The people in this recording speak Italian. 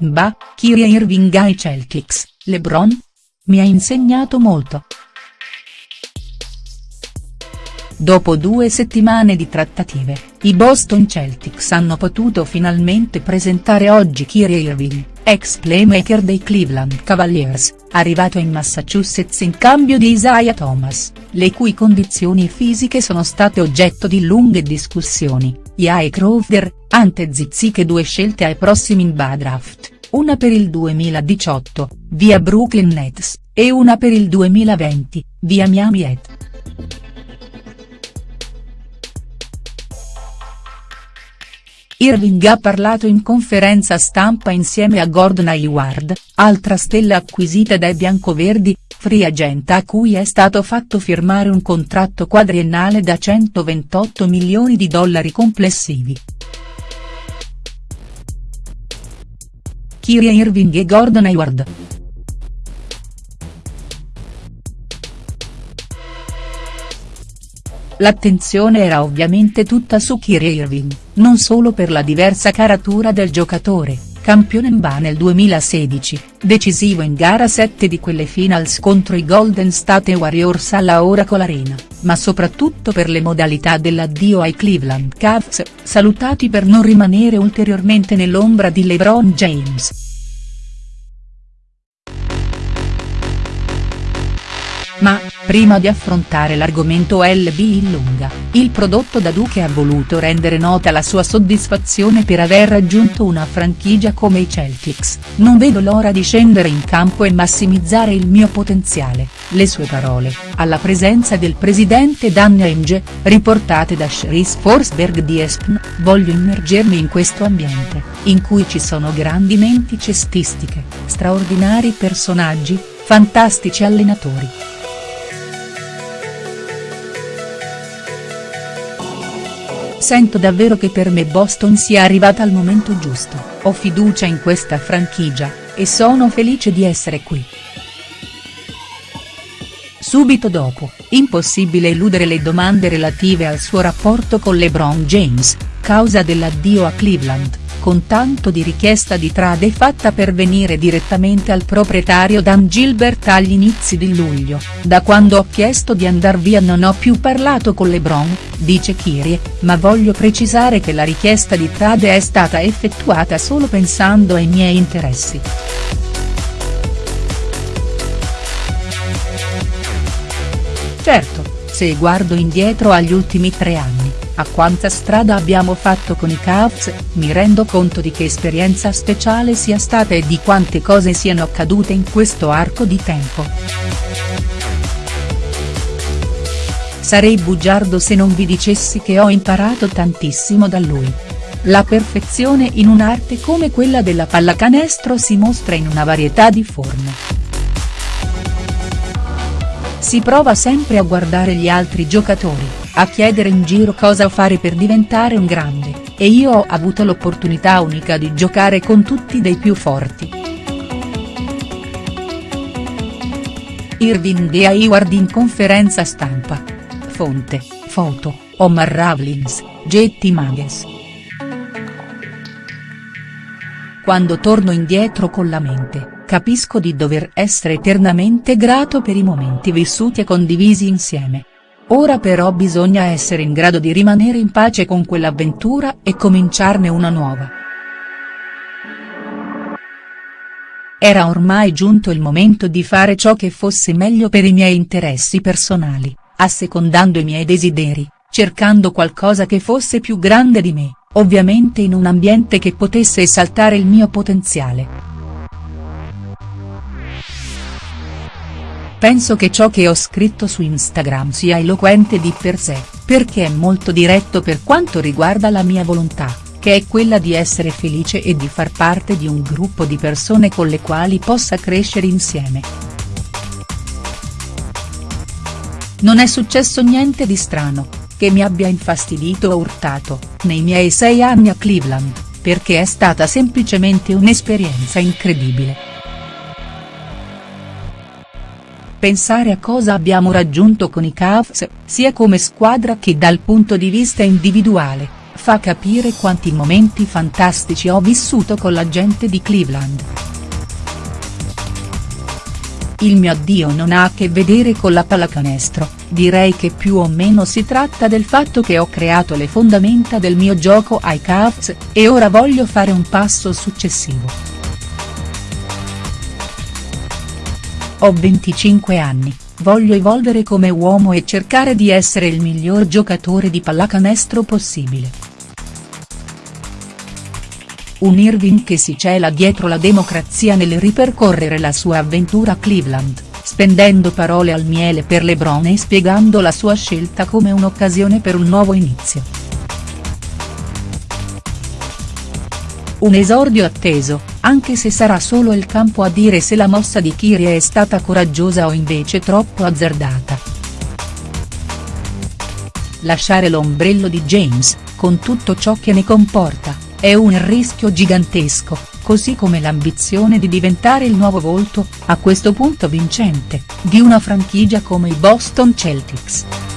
Bah, Kyrie Irving ai Celtics, LeBron? Mi ha insegnato molto. Dopo due settimane di trattative, i Boston Celtics hanno potuto finalmente presentare oggi Kyrie Irving, ex playmaker dei Cleveland Cavaliers, arrivato in Massachusetts in cambio di Isaiah Thomas, le cui condizioni fisiche sono state oggetto di lunghe discussioni, Jae Crowder, ante zizziche due scelte ai prossimi NBA draft, una per il 2018, via Brooklyn Nets, e una per il 2020, via Miami Heat. Irving ha parlato in conferenza stampa insieme a Gordon Hayward, altra stella acquisita dai biancoverdi, free agent a cui è stato fatto firmare un contratto quadriennale da 128 milioni di dollari complessivi. Kyrie Irving e Gordon Hayward. L'attenzione era ovviamente tutta su Kyrie Irving, non solo per la diversa caratura del giocatore, campione NBA nel 2016, decisivo in gara 7 di quelle finals contro i Golden State Warriors alla Oracle Arena, ma soprattutto per le modalità dell'addio ai Cleveland Cavs, salutati per non rimanere ulteriormente nell'ombra di LeBron James. Ma, prima di affrontare l'argomento LB in lunga, il prodotto da Duque ha voluto rendere nota la sua soddisfazione per aver raggiunto una franchigia come i Celtics, non vedo l'ora di scendere in campo e massimizzare il mio potenziale, le sue parole, alla presenza del presidente Dan Ainge, riportate da Sheriff Forsberg di ESPN, voglio immergermi in questo ambiente, in cui ci sono grandi menti cestistiche, straordinari personaggi, fantastici allenatori. Sento davvero che per me Boston sia arrivata al momento giusto, ho fiducia in questa franchigia, e sono felice di essere qui. Subito dopo, impossibile eludere le domande relative al suo rapporto con LeBron James, causa dell'addio a Cleveland con tanto di richiesta di trade fatta pervenire direttamente al proprietario Dan Gilbert agli inizi di luglio, da quando ho chiesto di andar via non ho più parlato con LeBron, dice Kyrie, ma voglio precisare che la richiesta di trade è stata effettuata solo pensando ai miei interessi. Certo, se guardo indietro agli ultimi tre anni, a quanta strada abbiamo fatto con i Cavs, mi rendo conto di che esperienza speciale sia stata e di quante cose siano accadute in questo arco di tempo. Sarei bugiardo se non vi dicessi che ho imparato tantissimo da lui. La perfezione in un'arte come quella della pallacanestro si mostra in una varietà di forme. Si prova sempre a guardare gli altri giocatori, a chiedere in giro cosa fare per diventare un grande, e io ho avuto l'opportunità unica di giocare con tutti dei più forti. Irving e Hayward in conferenza stampa. Fonte, foto, Omar Ravlins, Getty Mages. Quando torno indietro con la mente, capisco di dover essere eternamente grato per i momenti vissuti e condivisi insieme. Ora però bisogna essere in grado di rimanere in pace con quell'avventura e cominciarne una nuova. Era ormai giunto il momento di fare ciò che fosse meglio per i miei interessi personali, assecondando i miei desideri, cercando qualcosa che fosse più grande di me, ovviamente in un ambiente che potesse esaltare il mio potenziale. Penso che ciò che ho scritto su Instagram sia eloquente di per sé, perché è molto diretto per quanto riguarda la mia volontà, che è quella di essere felice e di far parte di un gruppo di persone con le quali possa crescere insieme. Non è successo niente di strano, che mi abbia infastidito o urtato, nei miei sei anni a Cleveland, perché è stata semplicemente un'esperienza incredibile. Pensare a cosa abbiamo raggiunto con i Cavs, sia come squadra che dal punto di vista individuale, fa capire quanti momenti fantastici ho vissuto con la gente di Cleveland. Il mio addio non ha a che vedere con la pallacanestro, direi che più o meno si tratta del fatto che ho creato le fondamenta del mio gioco ai Cavs, e ora voglio fare un passo successivo. Ho 25 anni, voglio evolvere come uomo e cercare di essere il miglior giocatore di pallacanestro possibile. Un Irving che si cela dietro la democrazia nel ripercorrere la sua avventura a Cleveland, spendendo parole al miele per LeBron e spiegando la sua scelta come un'occasione per un nuovo inizio. Un esordio atteso, anche se sarà solo il campo a dire se la mossa di Kyrie è stata coraggiosa o invece troppo azzardata. Lasciare l'ombrello di James, con tutto ciò che ne comporta, è un rischio gigantesco, così come l'ambizione di diventare il nuovo volto, a questo punto vincente, di una franchigia come i Boston Celtics.